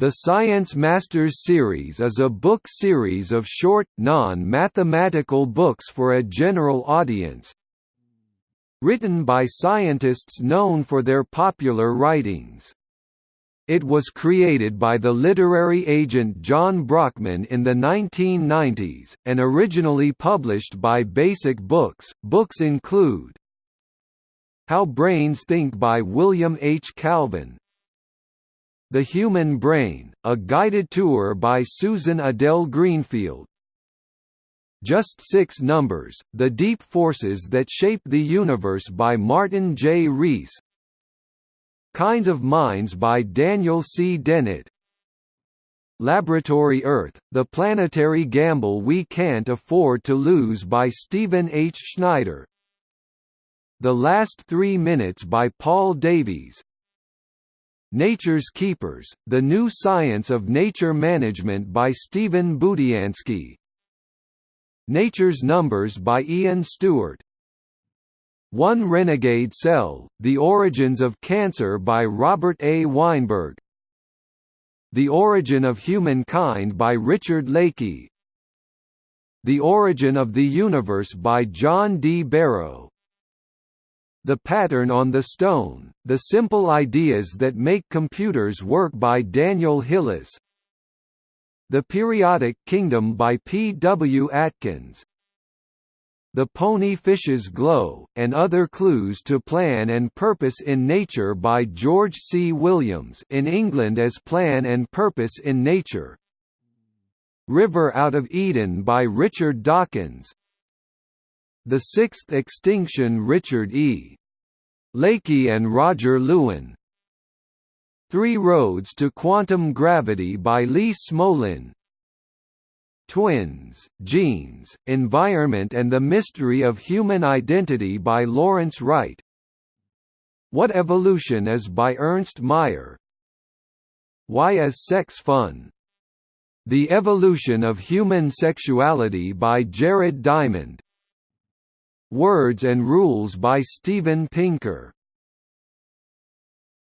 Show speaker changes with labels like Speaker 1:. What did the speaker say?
Speaker 1: The Science Masters series is a book series of short, non-mathematical books for a general audience, written by scientists known for their popular writings. It was created by the literary agent John Brockman in the 1990s, and originally published by Basic Books. Books include How Brains Think by William H. Calvin, the Human Brain, a guided tour by Susan Adele Greenfield. Just Six Numbers, The Deep Forces That Shape the Universe by Martin J. Rees Kinds of Minds by Daniel C. Dennett Laboratory Earth, The Planetary Gamble We Can't Afford to Lose by Stephen H. Schneider The Last Three Minutes by Paul Davies Nature's Keepers, The New Science of Nature Management by Stephen Budiansky. Nature's Numbers by Ian Stewart. One Renegade Cell, The Origins of Cancer by Robert A. Weinberg. The Origin of Humankind by Richard Leakey. The Origin of the Universe by John D. Barrow the Pattern on the Stone, The Simple Ideas That Make Computers Work by Daniel Hillis The Periodic Kingdom by P. W. Atkins The Pony Fish's Glow, and Other Clues to Plan and Purpose in Nature by George C. Williams in England as Plan and Purpose in Nature River Out of Eden by Richard Dawkins the Sixth Extinction Richard E. Leakey and Roger Lewin. Three Roads to Quantum Gravity by Lee Smolin. Twins, Genes, Environment and the Mystery of Human Identity by Lawrence Wright. What Evolution Is by Ernst Mayr Why Is Sex Fun? The Evolution of Human Sexuality by Jared Diamond Words and Rules by Steven Pinker